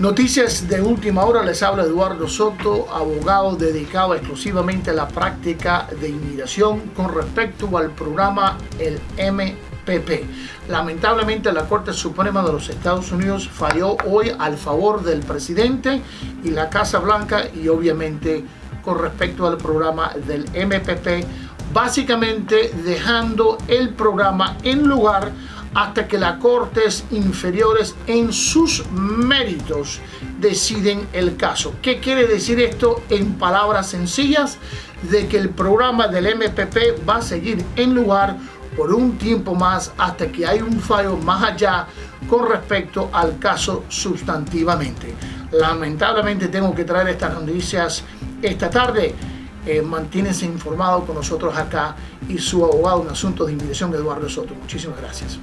Noticias de última hora, les habla Eduardo Soto, abogado dedicado exclusivamente a la práctica de inmigración con respecto al programa el MPP. Lamentablemente la Corte Suprema de los Estados Unidos falló hoy al favor del presidente y la Casa Blanca y obviamente con respecto al programa del MPP, básicamente dejando el programa en lugar hasta que las cortes inferiores en sus méritos deciden el caso. ¿Qué quiere decir esto en palabras sencillas? De que el programa del MPP va a seguir en lugar por un tiempo más hasta que hay un fallo más allá con respecto al caso sustantivamente. Lamentablemente tengo que traer estas noticias esta tarde. Eh, mantínense informado con nosotros acá y su abogado en asuntos de inmigración Eduardo Soto. Muchísimas gracias.